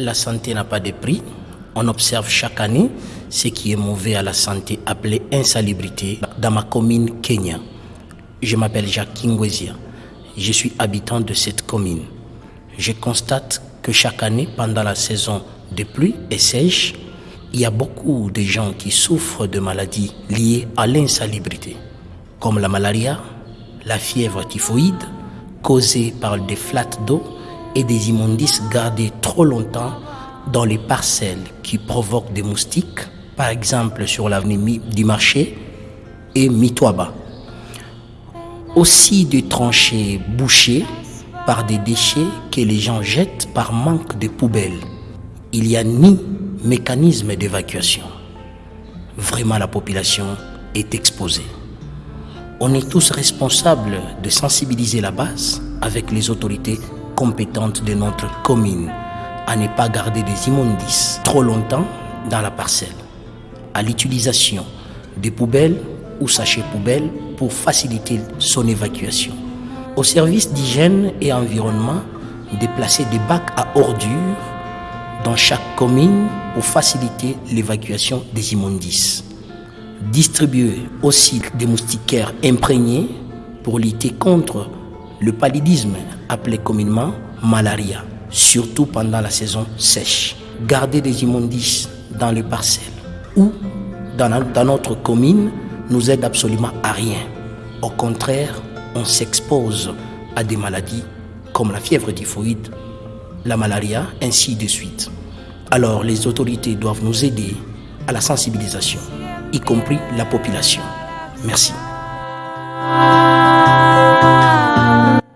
La santé n'a pas de prix. On observe chaque année ce qui est mauvais à la santé appelé insalubrité dans ma commune Kenya. Je m'appelle Jacques Kingwezia. Je suis habitant de cette commune. Je constate que chaque année, pendant la saison de pluie et sèche, il y a beaucoup de gens qui souffrent de maladies liées à l'insalubrité, comme la malaria, la fièvre typhoïde, causée par des flattes d'eau et des immondices gardés trop longtemps dans les parcelles qui provoquent des moustiques, par exemple sur l'avenue du marché et Mitoaba. Aussi des tranchées bouchées par des déchets que les gens jettent par manque de poubelles. Il n'y a ni mécanisme d'évacuation. Vraiment, la population est exposée. On est tous responsables de sensibiliser la base avec les autorités compétentes de notre commune à ne pas garder des immondices trop longtemps dans la parcelle, à l'utilisation des poubelles ou sachets poubelles pour faciliter son évacuation. Au service d'hygiène et environnement, de placer des bacs à ordures dans chaque commune pour faciliter l'évacuation des immondices. Distribuer aussi des moustiquaires imprégnés pour lutter contre le paludisme appelé communément malaria, surtout pendant la saison sèche. Garder des immondices dans les parcelles ou dans, notre commune nous aide absolument à rien. Au contraire, on s'expose à des maladies comme la fièvre typhoïde, la malaria, ainsi de suite. Alors les autorités doivent nous aider à la sensibilisation, y compris la population. Merci.